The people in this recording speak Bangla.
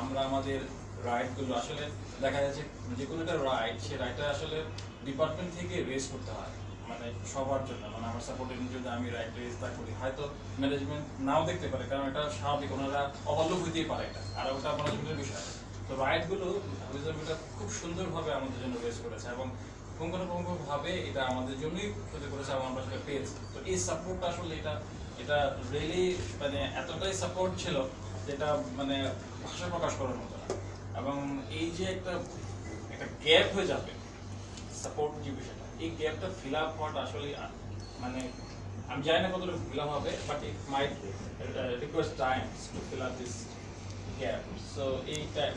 আমরা আমাদের রাইটগুলো আসলে দেখা যাচ্ছে যে কোনো একটা রাইট সে রাইটটা আসলে ডিপার্টমেন্ট থেকে রেজ করতে হয় মানে সবার জন্য। মানে আমার সাপোর্টের যদি আমি রাইট রেজ তা করি, হয়তো ম্যানেজমেন্ট নাও দেখতে পারে, কারণ এটা স্বাভাবিক, ওনারা অবলোক হইতেই পারে এটা, আর ওটা ম্যানেজমেন্টের বিষয় তো রাইটগুলো এটা খুব সুন্দরভাবে আমাদের জন্য রেজ করেছে এবং পুঙ্খানুপুঙ্খভাবে এটা আমাদের জন্যই ক্ষতি করেছে এবং আমরা সেটা পেয়েছি। তো এই সাপোর্টটা আসলে এটা এটা রিয়েলি মানে এতটাই সাপোর্ট ছিল যেটা মানে ভাষা প্রকাশ করার মতো না। এবং এই যে একটা একটা গ্যাপ হয়ে যাবে সাপোর্ট যে বিষয়টা, এই গ্যাপটা ফিল আপ হওয়াটা আসলে মানে আমি জানি না কতটা ফিল আপ হবে but it might request time to fill up this gap so এই টাইম